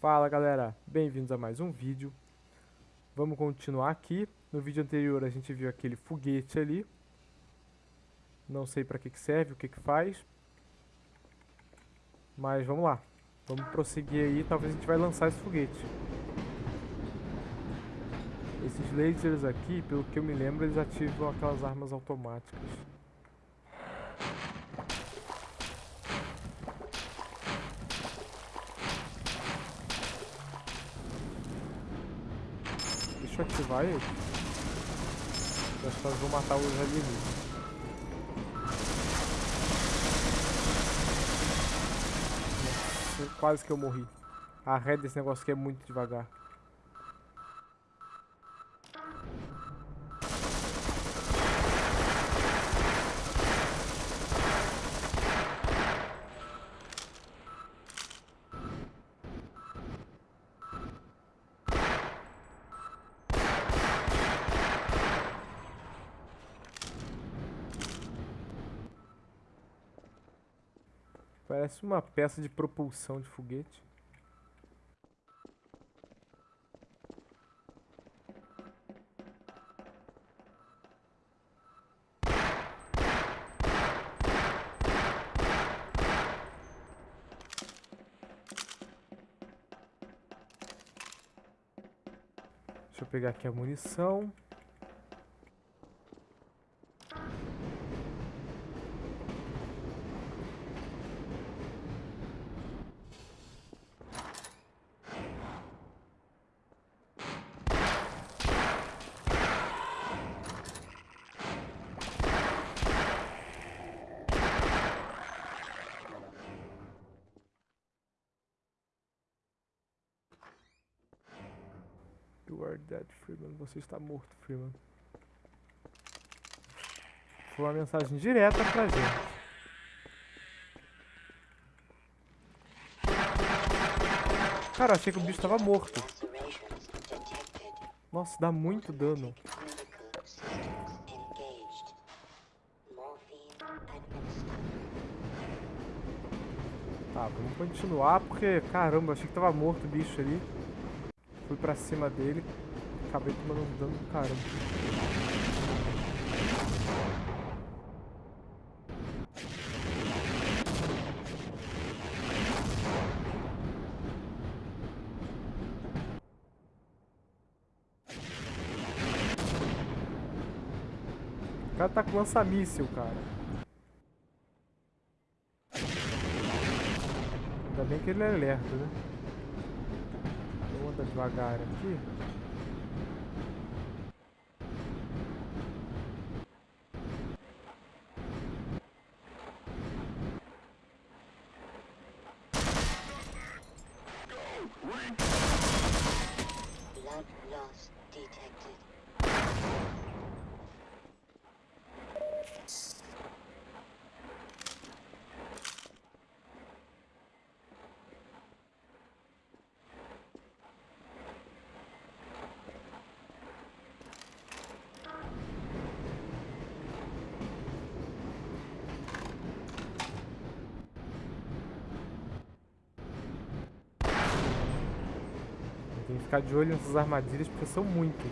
Fala galera, bem-vindos a mais um vídeo. Vamos continuar aqui. No vídeo anterior a gente viu aquele foguete ali. Não sei que, que serve, o que, que faz. Mas vamos lá. Vamos prosseguir aí, talvez a gente vai lançar esse foguete. Esses lasers aqui, pelo que eu me lembro, eles ativam aquelas armas automáticas. Deixa eu que nós vamos matar os alienígenas. Quase que eu morri. A ré desse negócio aqui é muito devagar. Parece uma peça de propulsão de foguete. Deixa eu pegar aqui a munição. Are dead, Freeman. Você está morto, Freeman. Foi uma mensagem direta pra gente. Cara, achei que o bicho estava morto. Nossa, dá muito dano. Tá, vamos continuar porque, caramba, achei que tava morto o bicho ali. Fui pra cima dele. Acabei tomando um dano do caramba. O cara tá com lança-míssil, cara. Ainda bem que ele é alerta, né? Devagar aqui. Blood detected. Ficar de olho nessas armadilhas porque são muitas.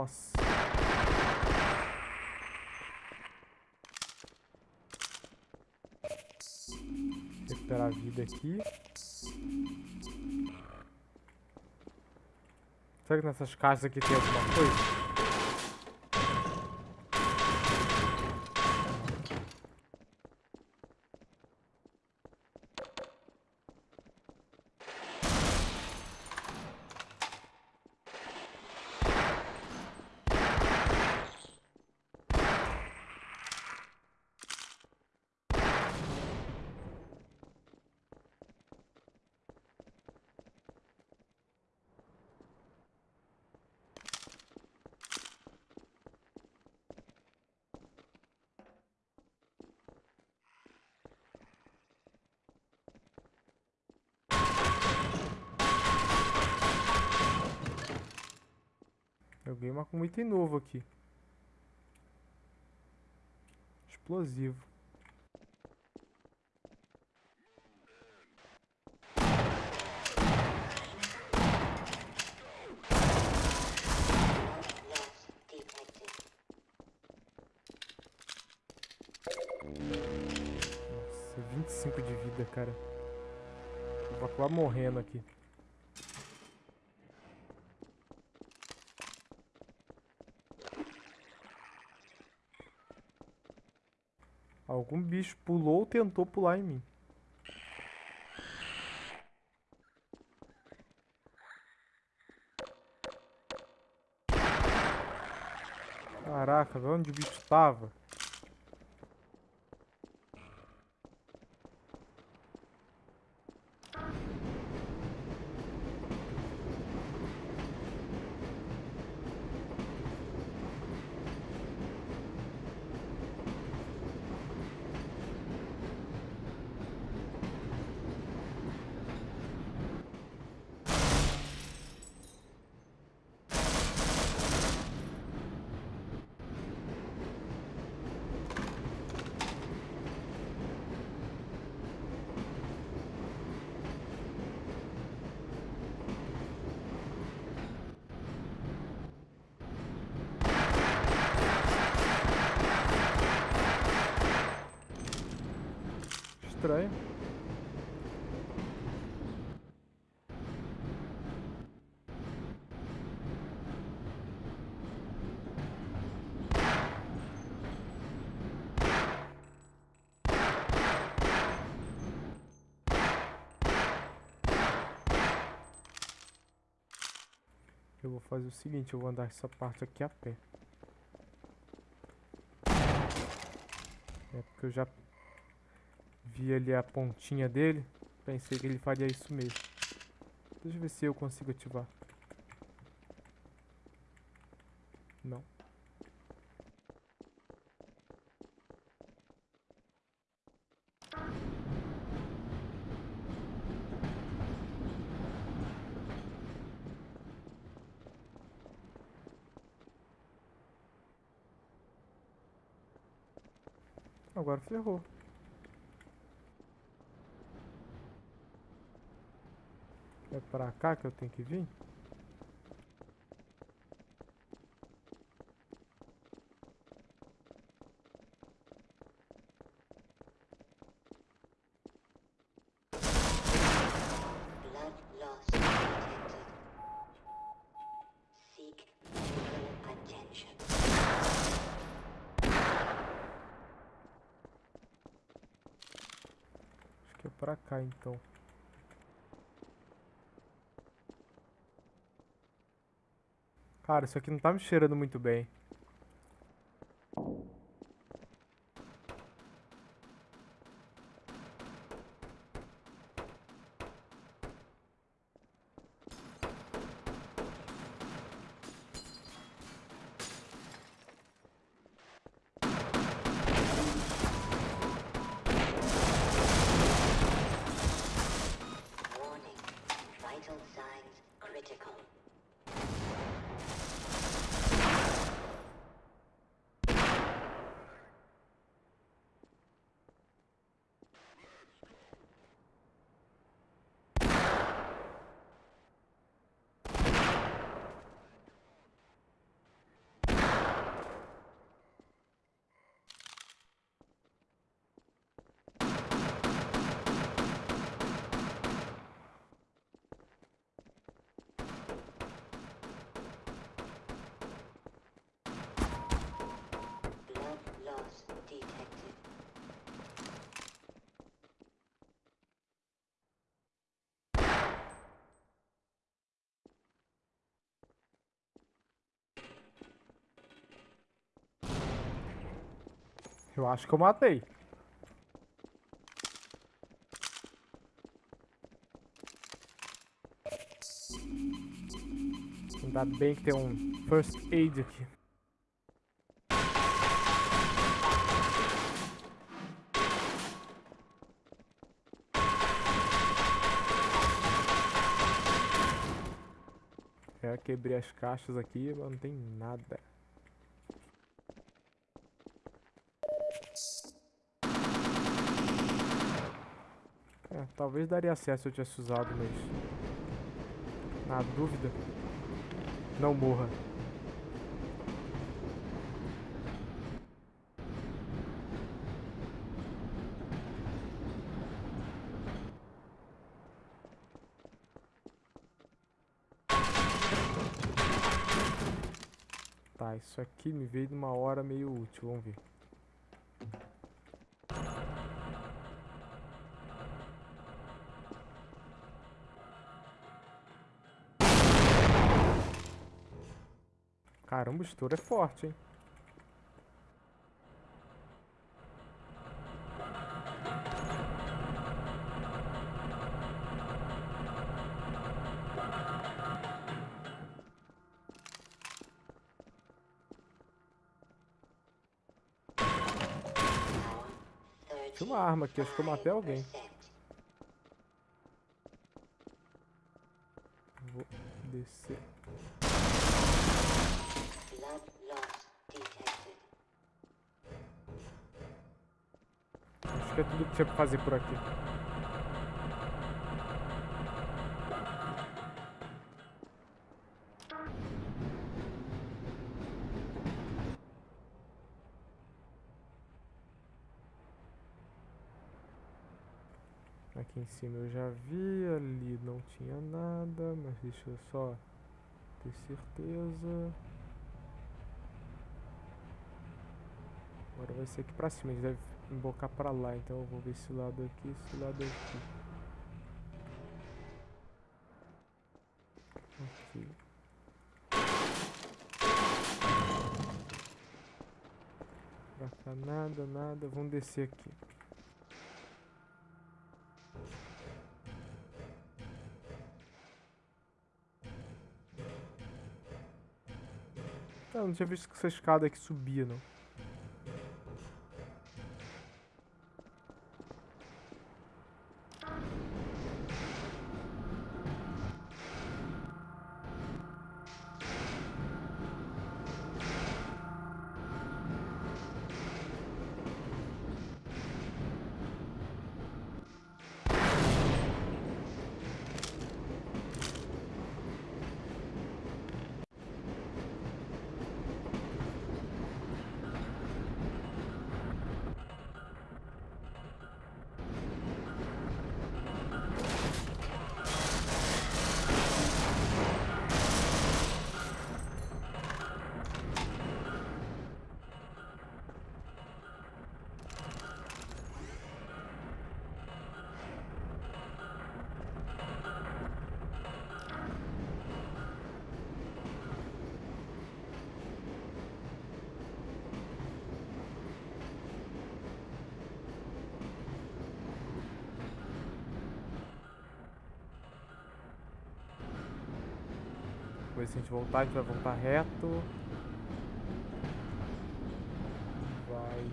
Nossa. Recuperar a vida aqui. Será que nessas caixas aqui tem alguma coisa? Joguei uma, um item novo aqui. Explosivo. Nossa, 25 de vida, cara. Vou acabar morrendo aqui. Algum bicho pulou ou tentou pular em mim. Caraca, onde o bicho tava? Eu vou fazer o seguinte, eu vou andar essa parte aqui a pé. É porque eu já vi ali a pontinha dele. Pensei que ele faria isso mesmo. Deixa eu ver se eu consigo ativar. Não. Agora ferrou. É pra cá que eu tenho que vir? Acho que é pra cá então. Cara, isso aqui não tá me cheirando muito bem. Detected. Eu acho que eu matei. Ainda bem que tem um first aid aqui. Quebrei as caixas aqui, mas não tem nada. É, talvez daria certo se eu tivesse usado, mas... Na dúvida, não morra. Tá, isso aqui me veio numa hora meio útil, vamos ver. Caramba, o estouro é forte, hein? Tinha uma arma aqui, acho que eu matei alguém. 35%. Vou descer. Acho que é tudo que tinha pra fazer por aqui. Aqui em cima eu já vi, ali não tinha nada, mas deixa eu só ter certeza. Agora vai ser aqui pra cima, a gente deve embocar pra lá, então eu vou ver esse lado aqui, esse lado aqui. Ok. Pra cá nada, nada, vamos descer aqui. Não, tinha visto que essa escada aqui subia, não. Depois se a gente voltar, a gente vai voltar reto. Vai.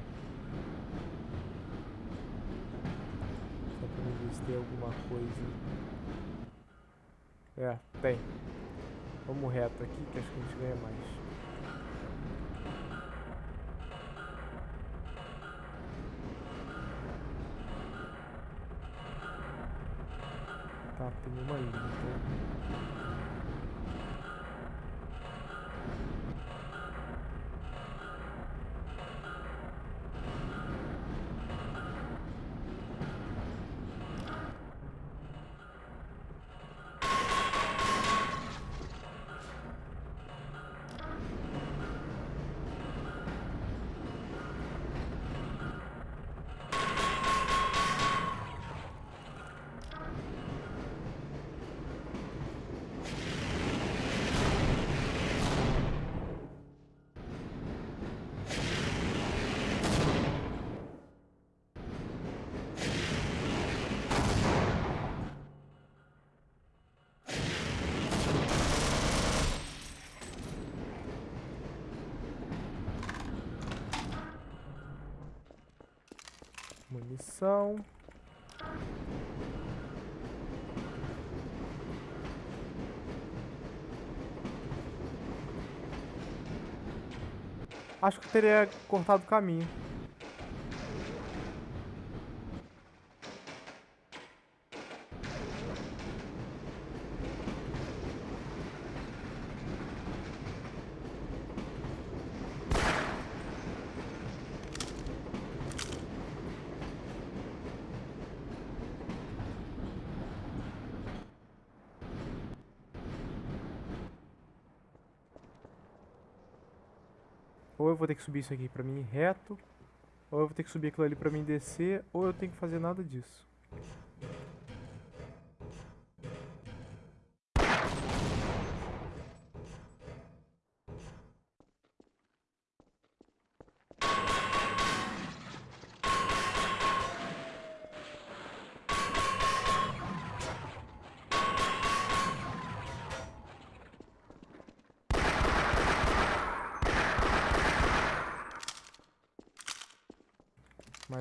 Só pra ver se tem alguma coisa. É, tem. Vamos reto aqui que acho que a gente ganha mais. ação. Acho que teria cortado o caminho. Que subir isso aqui pra mim reto, ou eu vou ter que subir aquilo ali pra mim descer, ou eu tenho que fazer nada disso.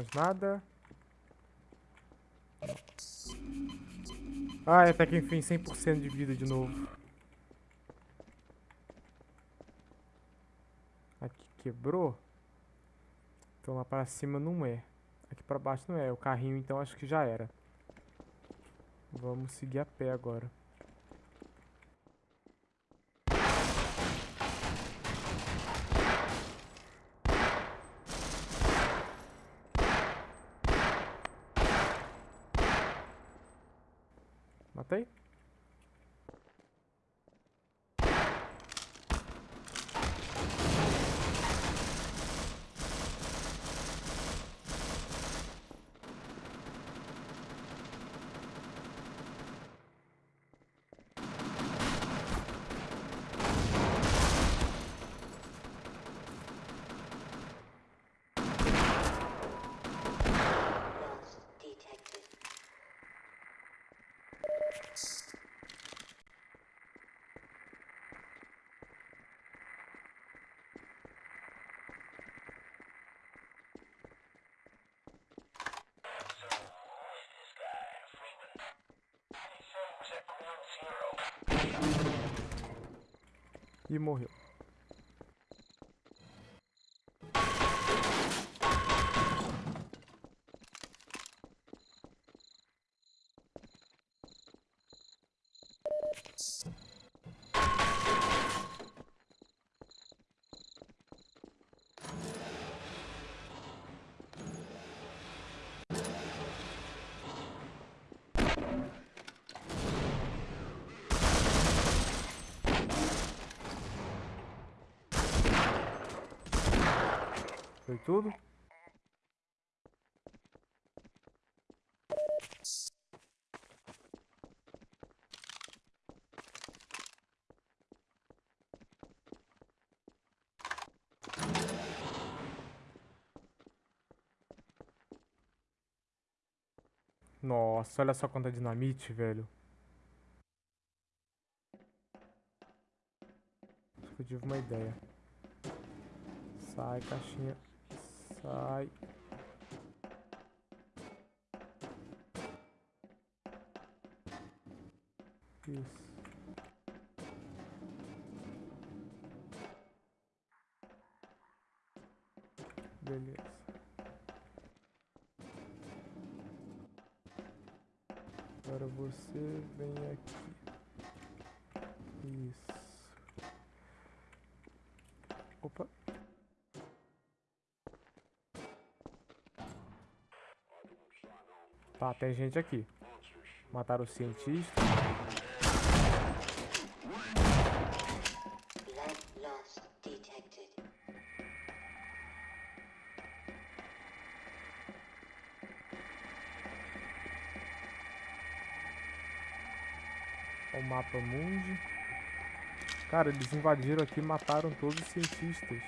Mais nada. Ah, até que enfim, 100% de vida de novo. Aqui quebrou. Então lá para cima não é. Aqui para baixo não é. O carrinho então acho que já era. Vamos seguir a pé agora. Matei? Lost detected. E morreu. Foi tudo? Nossa, olha só quanta dinamite, velho. Acho que eu tive uma ideia. Sai, caixinha. Sai. Isso. Beleza. Agora você vem aqui. Isso. Opa. Tá, tem gente aqui. Mataram o cientista. O mapa mundi. Cara, eles invadiram aqui e mataram todos os cientistas.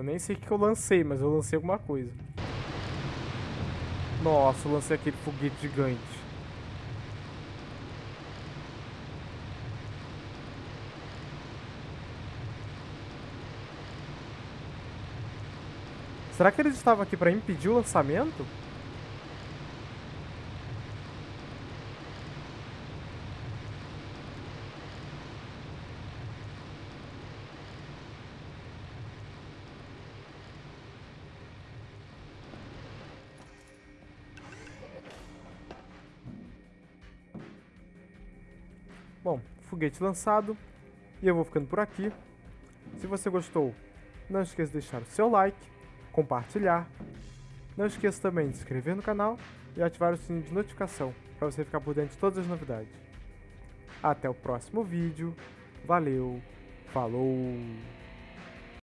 Eu nem sei o que eu lancei, mas eu lancei alguma coisa. Nossa, eu lancei aquele foguete gigante. Será que eles estavam aqui para impedir o lançamento? Bom, foguete lançado. E eu vou ficando por aqui. Se você gostou, não esqueça de deixar o seu like, compartilhar. Não esqueça também de se inscrever no canal e ativar o sininho de notificação para você ficar por dentro de todas as novidades. Até o próximo vídeo. Valeu, falou!